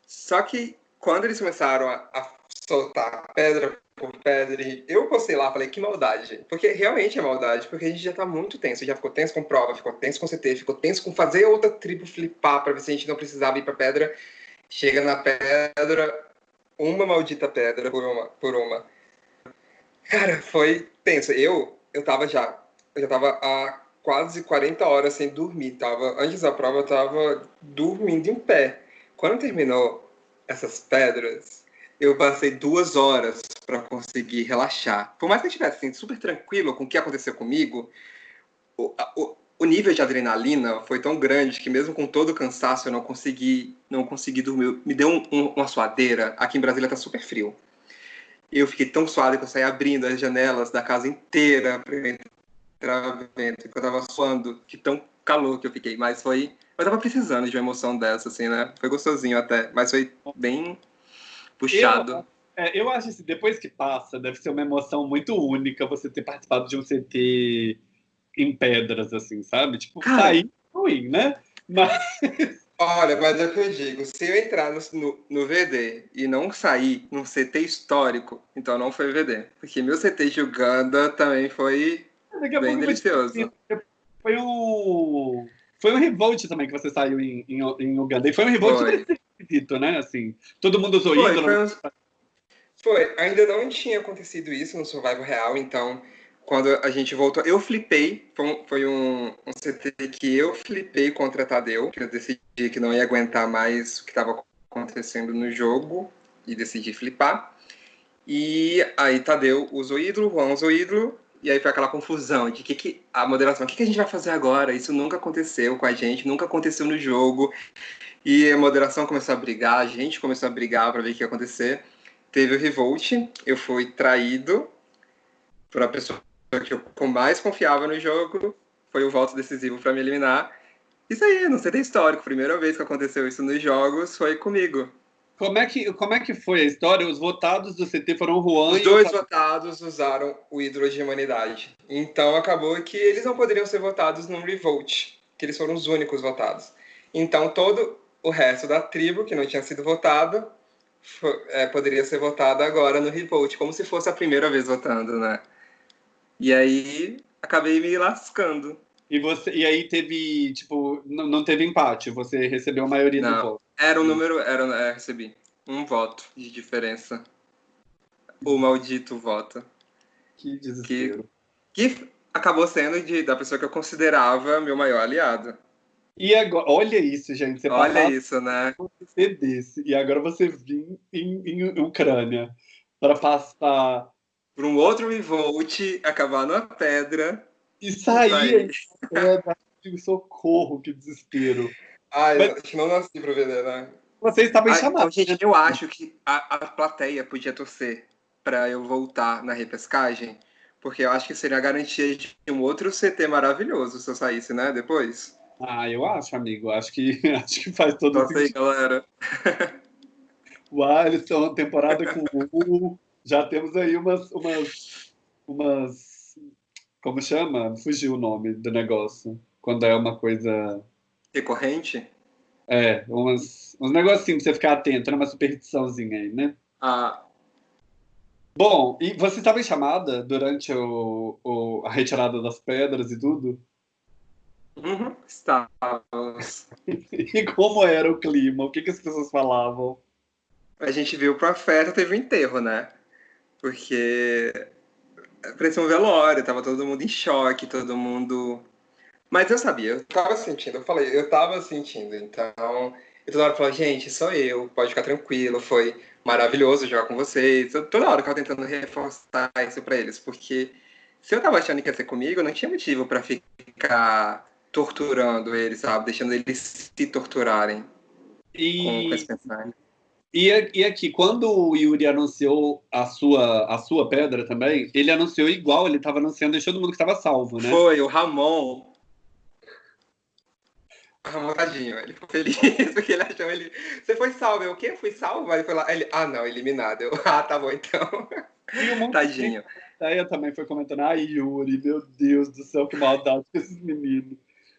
Só que quando eles começaram a, a soltar pedra por pedra. Eu postei lá, falei, que maldade. Porque realmente é maldade, porque a gente já tá muito tenso. Já ficou tenso com prova, ficou tenso com CT, ficou tenso com fazer outra tribo flipar para ver se a gente não precisava ir pra pedra. Chega na pedra, uma maldita pedra por uma. Por uma. Cara, foi tenso. Eu, eu tava já. Eu já tava há quase 40 horas sem dormir. Tava, antes da prova, eu tava dormindo em pé. Quando terminou essas pedras, eu passei duas horas para conseguir relaxar. Por mais que eu estivesse assim, super tranquilo com o que aconteceu comigo, o, o, o, nível de adrenalina foi tão grande que mesmo com todo o cansaço eu não consegui, não consegui dormir. Me deu um, um, uma suadeira. Aqui em Brasília tá super frio. Eu fiquei tão suado que eu saí abrindo as janelas da casa inteira para entrar vento, eu tava suando, que tão calor que eu fiquei. Mas foi, eu tava precisando de uma emoção dessa, assim, né? Foi gostosinho até, mas foi bem puxado. Eu, é, eu acho que depois que passa, deve ser uma emoção muito única você ter participado de um CT em pedras, assim, sabe? Tipo, Cara, sair ruim, né? Mas. Olha, mas é o que eu digo, se eu entrar no, no, no, VD e não sair num CT histórico, então não foi VD. Porque meu CT de Uganda também foi bem delicioso. Foi um. Foi um revolt também que você saiu em, em, em Uganda. E foi um revolt foi esquisito, né? Assim, todo mundo usou foi, ídolo. Foi, foi, ainda não tinha acontecido isso no Survival Real, então quando a gente voltou, eu flipei, foi um, foi um, um CT que eu flipei contra Tadeu, que eu decidi que não ia aguentar mais o que estava acontecendo no jogo e decidi flipar. E aí Tadeu usou ídolo, Juan usou ídolo, e aí foi aquela confusão de que, que a moderação, o que, que a gente vai fazer agora? Isso nunca aconteceu com a gente, nunca aconteceu no jogo. E a moderação começou a brigar, a gente começou a brigar para ver o que ia acontecer. Teve o revolt, eu fui traído por a pessoa que eu mais confiava no jogo, foi o voto decisivo para me eliminar. Isso aí, não sei ter histórico. Primeira vez que aconteceu isso nos jogos foi comigo. Como é que, como é que foi a história? Os votados do CT foram Juan Os dois o... votados usaram o ídolo de humanidade. Então acabou que eles não poderiam ser votados num revolt, que eles foram os únicos votados. Então todo o resto da tribo que não tinha sido votado foi, é, poderia ser votado agora no revolt, como se fosse a primeira vez votando, né? E aí acabei me lascando. E, você, e aí teve, tipo, não, não teve empate, você recebeu a maioria não, do voto. Era um número, era, é, recebi um voto de diferença. O maldito voto. Que desespero. Que, que acabou sendo de, da pessoa que eu considerava meu maior aliado. E agora, olha isso, gente. Você olha isso, né? Você desse, e agora você vir em, em Ucrânia para passar por um outro revolt, acabar numa pedra e sair. Socorro, que desespero. Mas... eu não nasci pra ver, né? Vocês estavam chamados. Então, gente, eu acho que a, a plateia podia torcer para eu voltar na repescagem, porque eu acho que seria a garantia de um outro CT maravilhoso se eu saísse, né? Depois. Ah, eu acho, amigo. Acho que, acho que faz todo Nossa sentido. aí, galera. o Alisson, temporada com o Já temos aí umas, umas, umas como chama? Fugiu o nome do negócio. Quando é uma coisa. Recorrente? É, umas, uns negocinhos pra você ficar atento, uma superstiçãozinha aí, né? Ah. Bom, e você estava em chamada durante o, o, a retirada das pedras e tudo? Uhum, estávamos. e como era o clima? O que, que as pessoas falavam? A gente viu pra festa, teve um enterro, né? Porque parecia um velório, tava todo mundo em choque, todo mundo. Mas eu sabia, eu tava sentindo, eu falei, eu tava sentindo, então eu toda hora falava, gente, sou eu, pode ficar tranquilo, foi maravilhoso jogar com vocês. Eu, toda hora eu tava tentando reforçar isso pra eles, porque se eu tava achando que ia ser comigo, não tinha motivo para ficar torturando eles, sabe? Deixando eles se torturarem e... com, com esse pensamento. E, e aqui, quando o Yuri anunciou a sua, a sua pedra também, ele anunciou igual, ele estava anunciando, deixou todo mundo que estava salvo, né? Foi, o Ramon. Ramon, tadinho, ele ficou feliz porque ele achou ele. Você foi salvo, eu o quê? Fui salvo? Aí foi lá, ele, ah, não, eliminado. Eu, ah, tá bom então. Tadinho. Aí eu também foi comentando, ai, Yuri, meu Deus do céu, que maldade com esses meninos.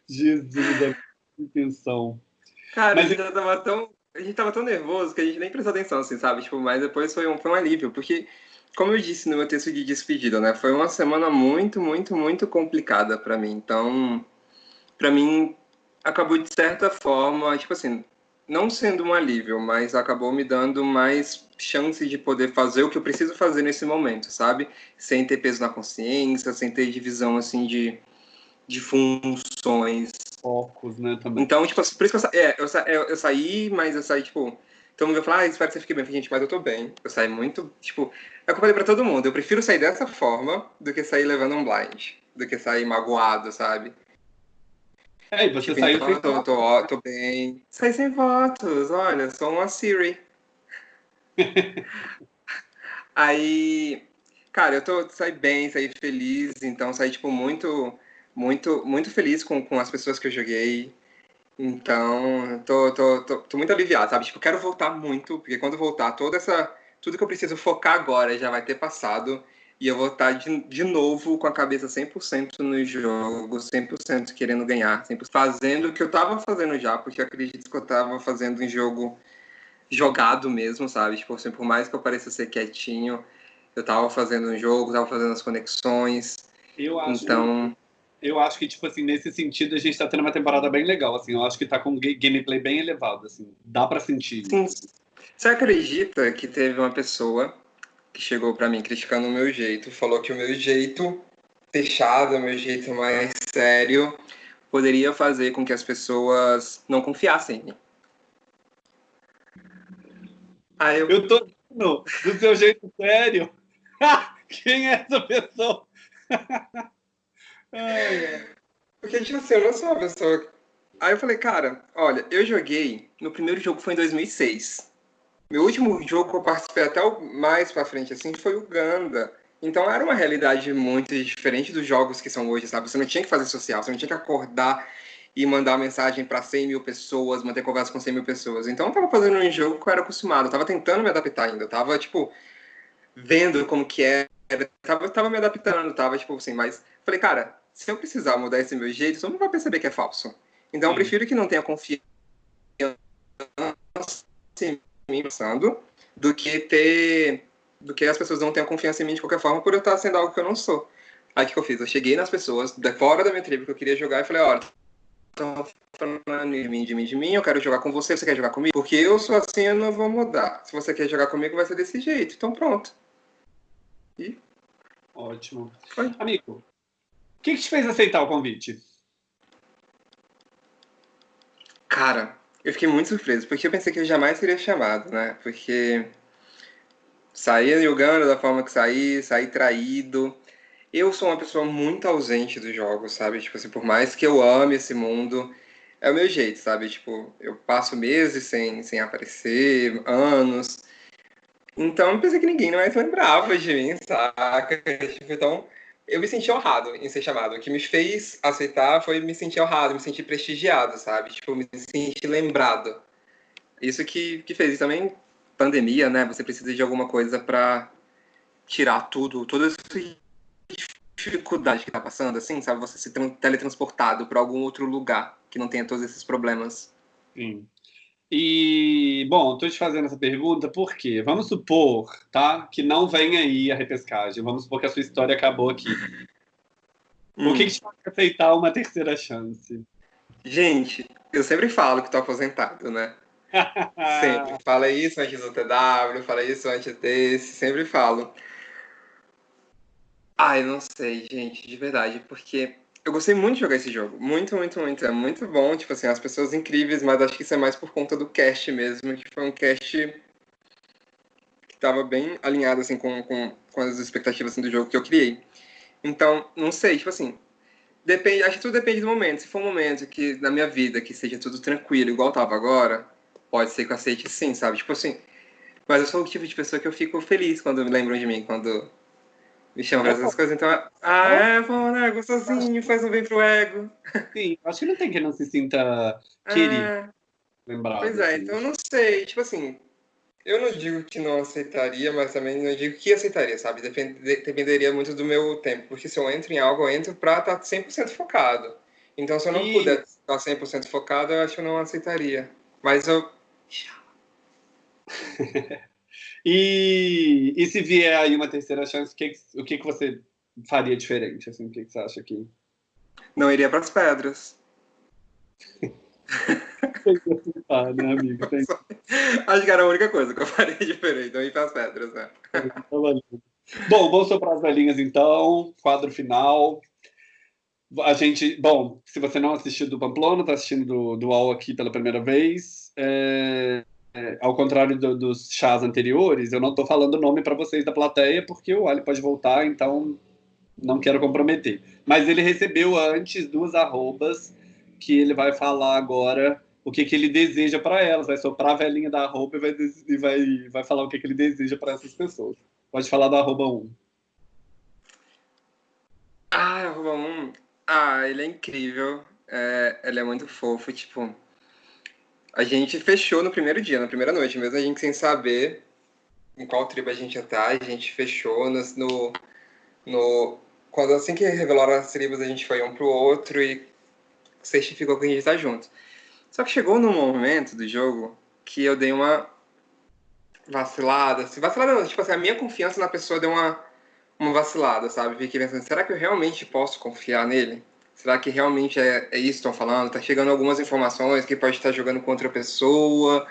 Jesus, a intenção. Cara, Mas... ele já tava tão a gente tava tão nervoso que a gente nem prestou atenção, assim, sabe? Tipo, mas depois foi um, foi um alívio, porque, como eu disse no meu texto de despedida, né? Foi uma semana muito, muito, muito complicada para mim. Então, para mim, acabou de certa forma, tipo assim, não sendo um alívio, mas acabou me dando mais chance de poder fazer o que eu preciso fazer nesse momento, sabe? Sem ter peso na consciência, sem ter divisão, assim, de, de funções, focos, né, também. Então, tipo, por isso que eu, sa é, eu, sa eu, eu, saí, mas eu saí, tipo, todo mundo vai falar, ah, espero que você fique bem. Gente, mas eu tô bem. Eu saí muito, tipo, é o que eu falei pra todo mundo, eu prefiro sair dessa forma do que sair levando um blind, do que sair magoado, sabe? É, e você tipo, saiu então, sem tô, tô, tô, bem. Saí sem votos, olha, sou uma Siri. Aí, cara, eu tô, saí bem, saí feliz, então saí, tipo, muito muito, muito feliz com, com as pessoas que eu joguei. Então, tô, tô, tô, tô muito aliviado, sabe? Tipo, quero voltar muito, porque quando voltar, toda essa. Tudo que eu preciso focar agora já vai ter passado. E eu vou estar de, de novo com a cabeça 100% no jogo, 100% querendo ganhar, 100% fazendo o que eu tava fazendo já, porque eu acredito que eu tava fazendo um jogo jogado mesmo, sabe? Tipo, assim, por mais que eu pareça ser quietinho, eu tava fazendo um jogo, tava fazendo as conexões. Eu acho. Então eu acho que, tipo assim, nesse sentido, a gente tá tendo uma temporada bem legal, assim. Eu acho que tá com um gameplay bem elevado, assim. Dá para sentir. Sim. Você acredita que teve uma pessoa que chegou para mim criticando o meu jeito, falou que o meu jeito fechado, o meu jeito mais sério, poderia fazer com que as pessoas não confiassem em mim. Aí eu... eu tô do seu jeito sério. Quem é essa pessoa? Porque, tipo assim, eu não sou uma pessoa. Aí eu falei, cara, olha, eu joguei. No primeiro jogo foi em 2006. Meu último jogo que eu participei até o mais pra frente, assim, foi o Ganda. Então era uma realidade muito diferente dos jogos que são hoje, sabe? Você não tinha que fazer social, você não tinha que acordar e mandar mensagem para 100 mil pessoas, manter conversa com 100 mil pessoas. Então eu tava fazendo um jogo que eu era acostumado, eu tava tentando me adaptar ainda, eu tava, tipo, vendo como que era, tava, tava me adaptando, tava, tipo, assim, mas falei, cara, se eu precisar mudar esse meu jeito, todo mundo vai perceber que é falso. Então eu prefiro que não tenha confiança em mim pensando, do que ter, do que as pessoas não tenham confiança em mim de qualquer forma por eu estar sendo algo que eu não sou. Aí o que eu fiz? Eu cheguei nas pessoas, de fora da minha tribo que eu queria jogar, e falei, olha, estão falando de mim, de mim, de mim, eu quero jogar com você, você quer jogar comigo? Porque eu sou assim, eu não vou mudar. Se você quer jogar comigo, vai ser desse jeito. Então pronto. E... Ótimo. Foi. Amigo, o que, que te fez aceitar o convite? Cara, eu fiquei muito surpreso, porque eu pensei que eu jamais seria chamado, né? Porque sair jogando da forma que saí, sair traído, eu sou uma pessoa muito ausente dos jogos, sabe? Tipo assim, por mais que eu ame esse mundo, é o meu jeito, sabe? Tipo, eu passo meses sem, sem aparecer, anos. Então eu pensei que ninguém mais lembrava de mim, saca? Tipo, então eu me senti honrado em ser chamado. O que me fez aceitar foi me sentir honrado, me sentir prestigiado, sabe? Tipo, me sentir lembrado. Isso que, que fez. E também pandemia, né? Você precisa de alguma coisa para tirar tudo, toda essa dificuldade que tá passando, assim, sabe? Você ser teletransportado para algum outro lugar que não tenha todos esses problemas. Sim. E, bom, estou te fazendo essa pergunta porque vamos supor, tá, que não vem aí a repescagem. Vamos supor que a sua história acabou aqui. Hum. O que, que te faz aceitar uma terceira chance? Gente, eu sempre falo que estou aposentado, né? sempre. Fala isso antes do TW, fala isso antes desse, sempre falo. Eu não sei, gente, de verdade, porque eu gostei muito de jogar esse jogo. Muito, muito, muito. É muito bom, tipo assim, as pessoas incríveis, mas acho que isso é mais por conta do cast mesmo, que foi um cast que estava bem alinhado, assim, com, com, com as expectativas assim, do jogo que eu criei. Então, não sei, tipo assim, depende, acho que tudo depende do momento. Se for um momento que, na minha vida, que seja tudo tranquilo, igual tava agora, pode ser que eu aceite sim, sabe? Tipo assim, mas eu sou o tipo de pessoa que eu fico feliz quando me lembram de mim, quando me chamam para essas coisas. Então, ah, é, bom, né? Gostosinho, faz um bem pro ego. Sim, acho que não tem que não se sinta querido. É... Lembrado. Pois é, assim. então eu não sei. Tipo assim, eu não digo que não aceitaria, mas também não digo que aceitaria, sabe? Depend, dependeria muito do meu tempo. Porque se eu entro em algo, eu entro pra estar 100% focado. Então, se eu não e... puder estar 100% focado, eu acho que eu não aceitaria. Mas eu. E, e se vier aí uma terceira chance, o que, o que, que você faria diferente? Assim, o que, que você acha que. Não iria para as pedras. ah, né, amigo? Tem... Acho que era a única coisa que eu faria diferente, não ir para as pedras, né? Bom, vamos soprar as velhinhas então, quadro final. A gente, bom, se você não assistiu do Pamplona, está assistindo do, do UOL aqui pela primeira vez, é, é, ao contrário do, dos chás anteriores, eu não estou falando o nome para vocês da plateia, porque o Ali pode voltar, então não quero comprometer. Mas ele recebeu antes duas arrobas que ele vai falar agora o que, que ele deseja para elas, vai soprar a velhinha da arroba e vai, e vai, vai falar o que, que ele deseja para essas pessoas. Pode falar da arroba 1. Ah, arroba 1. Ah, ele é incrível. É, ele é muito fofo, tipo a gente fechou no primeiro dia, na primeira noite, mesmo a gente sem saber em qual tribo a gente ia estar, a gente fechou no, no, no quando assim que revelaram as tribos, a gente foi um pro outro e certificou que a gente tá junto. Só que chegou num momento do jogo que eu dei uma vacilada, assim, vacilada tipo assim, a minha confiança na pessoa deu uma, uma vacilada, sabe? Fiquei pensando, será que eu realmente posso confiar nele? Será que realmente é, é isso que estão falando? Tá chegando algumas informações que pode estar jogando com outra pessoa,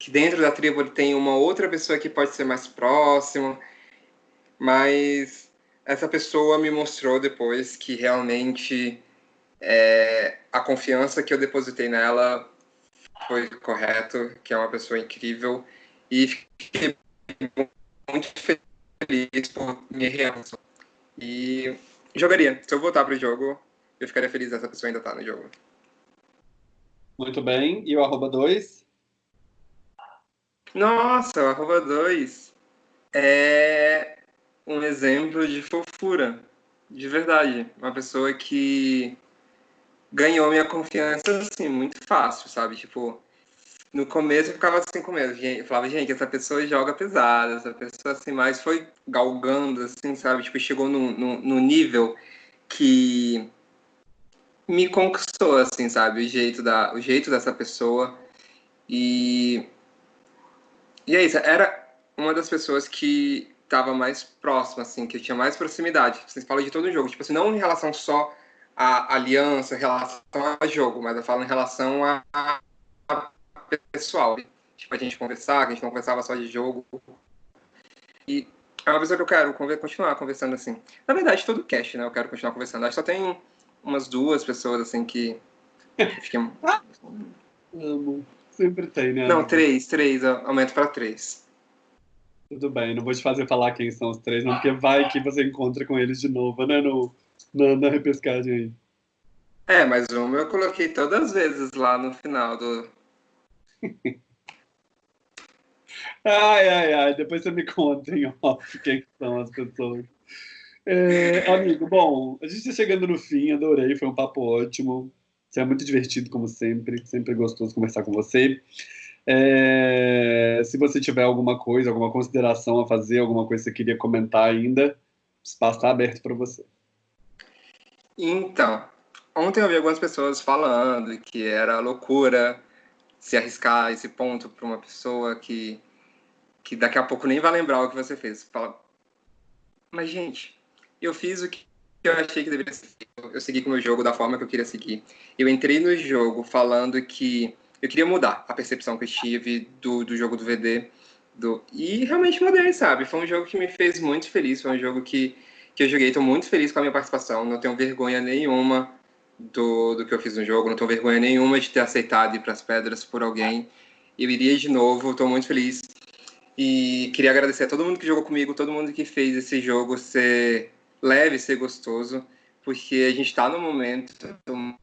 que dentro da tribo tem uma outra pessoa que pode ser mais próxima, mas essa pessoa me mostrou depois que realmente é, a confiança que eu depositei nela foi correto, que é uma pessoa incrível e fiquei muito feliz por minha reação. E jogaria. Se eu voltar para o jogo, eu ficaria feliz essa pessoa ainda tá no jogo. Muito bem. E o arroba 2? Nossa, o arroba 2 é um exemplo de fofura, de verdade. Uma pessoa que ganhou minha confiança, assim, muito fácil, sabe? Tipo, no começo eu ficava assim com medo. Eu falava, gente, essa pessoa joga pesado, essa pessoa assim, mas foi galgando, assim, sabe? Tipo, chegou no, no, no nível que me conquistou, assim, sabe? O jeito, da, o jeito dessa pessoa. E. E é isso, era uma das pessoas que estava mais próxima, assim, que eu tinha mais proximidade. Vocês falam de todo o jogo, tipo assim, não em relação só à aliança, em relação ao jogo, mas eu falo em relação a, a pessoal. Tipo, a gente conversar, que a gente não conversava só de jogo. E é uma pessoa que eu quero continuar conversando assim. Na verdade, todo cast, né? Eu quero continuar conversando. Acho que só tem umas duas pessoas assim que. Fiquei... Amo. Sempre tem, né? Não, três, três, aumento para três. Tudo bem, não vou te fazer falar quem são os três, não, porque vai que você encontra com eles de novo, né? No, na, na repescagem aí. É, mas uma eu coloquei todas as vezes lá no final do. ai, ai, ai, depois você me conta em off quem são as pessoas. É, amigo, bom, a gente está chegando no fim, adorei, foi um papo ótimo. Você é muito divertido, como sempre, sempre gostoso conversar com você. É, se você tiver alguma coisa, alguma consideração a fazer, alguma coisa que você queria comentar ainda, o espaço está aberto para você. Então, ontem eu vi algumas pessoas falando que era loucura se arriscar esse ponto para uma pessoa que, que daqui a pouco nem vai lembrar o que você fez. Fala, mas gente, eu fiz o que eu achei que deveria ser. Eu segui com o meu jogo da forma que eu queria seguir. Eu entrei no jogo falando que eu queria mudar a percepção que eu tive do, do jogo do VD. Do... E realmente mudei, sabe? Foi um jogo que me fez muito feliz. Foi um jogo que, que eu joguei. Estou muito feliz com a minha participação. Não tenho vergonha nenhuma do, do que eu fiz no jogo. Não tenho vergonha nenhuma de ter aceitado ir para as pedras por alguém. Eu iria de novo. Estou muito feliz. E queria agradecer a todo mundo que jogou comigo, todo mundo que fez esse jogo ser leve, ser gostoso porque a gente está num momento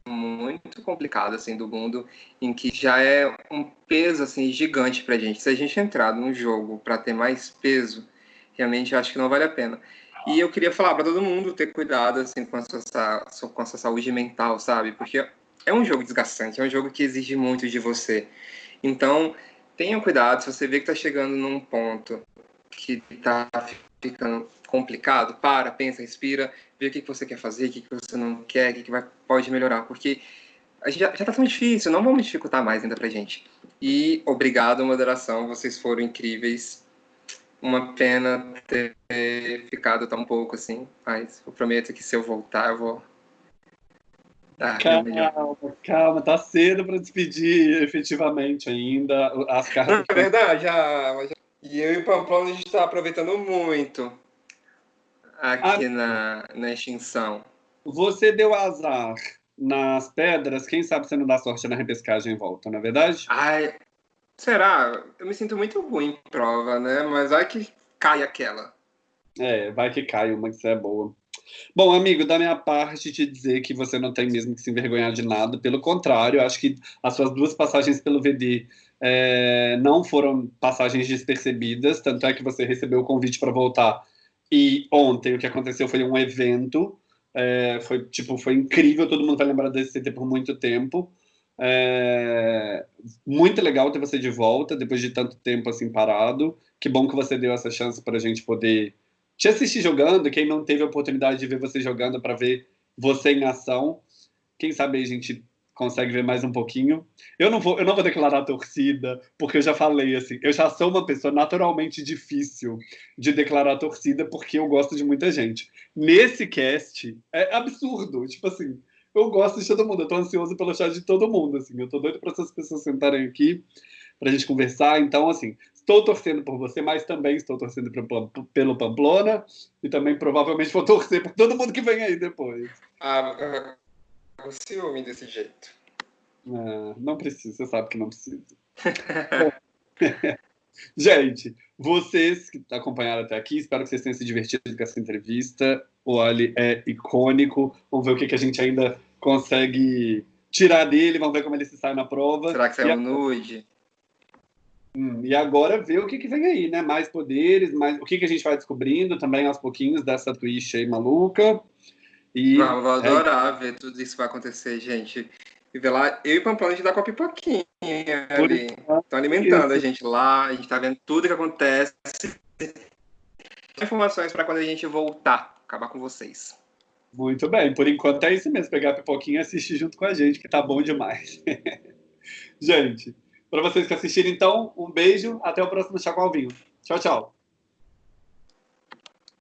muito complicado assim do mundo em que já é um peso assim gigante para a gente. Se a gente entrar num jogo para ter mais peso, realmente acho que não vale a pena. E eu queria falar para todo mundo ter cuidado assim com a sua com a sua saúde mental, sabe? Porque é um jogo desgastante, é um jogo que exige muito de você. Então, tenha cuidado se você vê que está chegando num ponto que está ficando complicado, para, pensa, respira, vê o que, que você quer fazer, o que, que você não quer, o que, que vai, pode melhorar, porque a gente já, já tá tão difícil, não vamos dificultar mais ainda pra gente. E obrigado, moderação, vocês foram incríveis. Uma pena ter ficado tão pouco assim, mas eu prometo que se eu voltar, eu vou ah, calma, calma, tá cedo para despedir efetivamente ainda as cartas. É verdade, já, e eu e o Pamplona a gente está aproveitando muito aqui ah, na, na extinção. Você deu azar nas pedras, quem sabe você não dá sorte na repescagem em volta, não é verdade? Ai, será? Eu me sinto muito ruim em prova, né? Mas vai que cai aquela. É, vai que cai uma que você é boa. Bom, amigo, da minha parte, te dizer que você não tem mesmo que se envergonhar de nada. Pelo contrário, acho que as suas duas passagens pelo VD é, não foram passagens despercebidas. Tanto é que você recebeu o convite para voltar e ontem o que aconteceu foi um evento, é, foi tipo foi incrível, todo mundo vai lembrar desse CT por muito tempo. É, muito legal ter você de volta depois de tanto tempo assim parado. Que bom que você deu essa chance para a gente poder te assistir jogando. Quem não teve a oportunidade de ver você jogando para ver você em ação, quem sabe a gente consegue ver mais um pouquinho. Eu não vou, eu não vou declarar torcida, porque eu já falei assim, eu já sou uma pessoa naturalmente difícil de declarar torcida porque eu gosto de muita gente. Nesse cast é absurdo, tipo assim, eu gosto de todo mundo, eu tô ansioso pelo chat de todo mundo, assim, eu tô doido para essas pessoas sentarem aqui para a gente conversar, então assim, estou torcendo por você, mas também estou torcendo pelo Pamplona e também provavelmente vou torcer por todo mundo que vem aí depois. Ah, com ciúme desse jeito. Não, não precisa, você sabe que não precisa. Gente, vocês que acompanharam até aqui, espero que vocês tenham se divertido com essa entrevista. O Ali é icônico. Vamos ver o que, que a gente ainda consegue tirar dele. Vamos ver como ele se sai na prova. Será que saiu um nude? Hum, e agora ver o que, que vem aí, né? Mais poderes, mais o que, que a gente vai descobrindo também aos pouquinhos dessa twist aí maluca. E vou é adorar é... ver tudo isso que vai acontecer, gente. E ver lá, eu e Pamplona, a gente dá com a pipoquinha ali. Estão alimentando a gente lá, a gente tá vendo tudo que acontece. Informações para quando a gente voltar, acabar com vocês. Muito bem, por enquanto é isso mesmo, pegar a pipoquinha e assistir junto com a gente, que tá bom demais. gente, para vocês que assistiram, então, um beijo, até o próximo Chacoalvinho. Tchau, tchau.